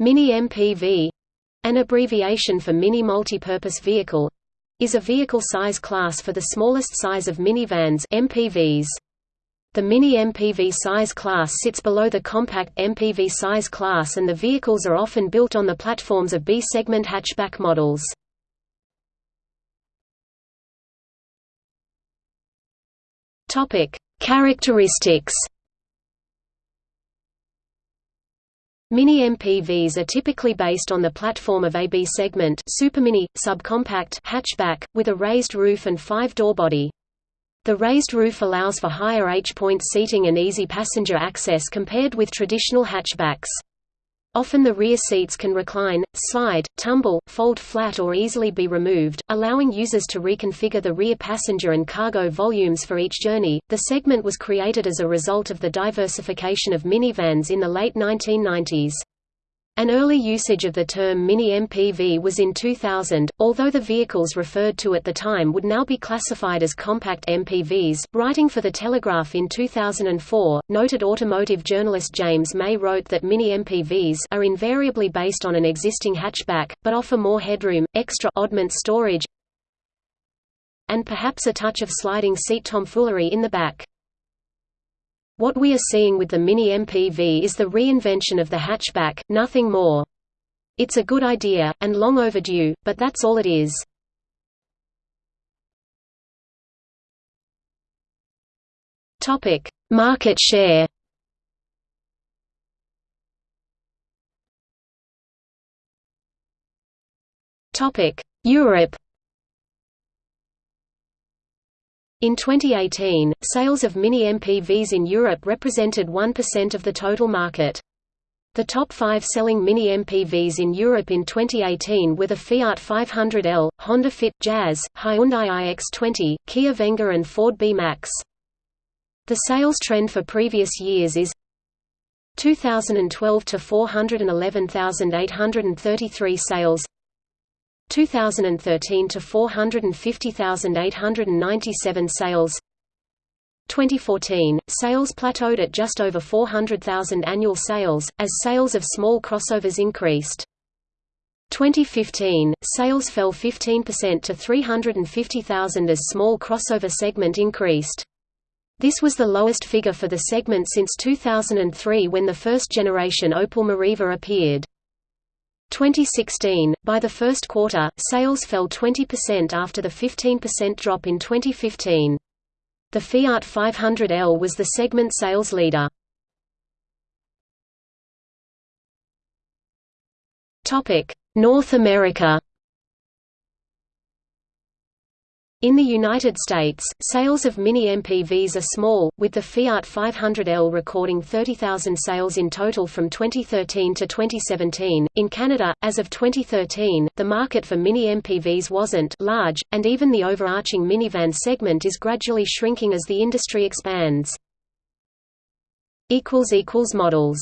Mini MPV an abbreviation for Mini Multipurpose Vehicle is a vehicle size class for the smallest size of minivans MPVs. The Mini MPV size class sits below the compact MPV size class and the vehicles are often built on the platforms of B-segment hatchback models. Characteristics. Mini MPVs are typically based on the platform of a B segment supermini, subcompact hatchback, with a raised roof and five-door body. The raised roof allows for higher H-point seating and easy passenger access compared with traditional hatchbacks. Often the rear seats can recline, slide, tumble, fold flat or easily be removed, allowing users to reconfigure the rear passenger and cargo volumes for each journey. The segment was created as a result of the diversification of minivans in the late 1990s. An early usage of the term Mini MPV was in 2000, although the vehicles referred to at the time would now be classified as compact MPVs. Writing for The Telegraph in 2004, noted automotive journalist James May wrote that Mini MPVs are invariably based on an existing hatchback, but offer more headroom, extra oddment storage, and perhaps a touch of sliding seat tomfoolery in the back. What we are seeing with the Mini MPV is the reinvention of the hatchback, nothing more. It's a good idea, and long overdue, but that's all it is. Market share Europe In 2018, sales of Mini MPVs in Europe represented 1% of the total market. The top five selling Mini MPVs in Europe in 2018 were the Fiat 500L, Honda Fit, Jazz, Hyundai iX20, Kia Venga and Ford B-Max. The sales trend for previous years is 2012 to 411,833 sales 2013 to 450,897 sales 2014, sales plateaued at just over 400,000 annual sales, as sales of small crossovers increased. 2015, sales fell 15% to 350,000 as small crossover segment increased. This was the lowest figure for the segment since 2003 when the first generation Opel Meriva appeared. 2016, by the first quarter, sales fell 20% after the 15% drop in 2015. The Fiat 500L was the segment sales leader. North America In the United States, sales of Mini MPVs are small, with the Fiat 500L recording 30,000 sales in total from 2013 to 2017. In Canada, as of 2013, the market for Mini MPVs wasn't large, and even the overarching minivan segment is gradually shrinking as the industry expands. Models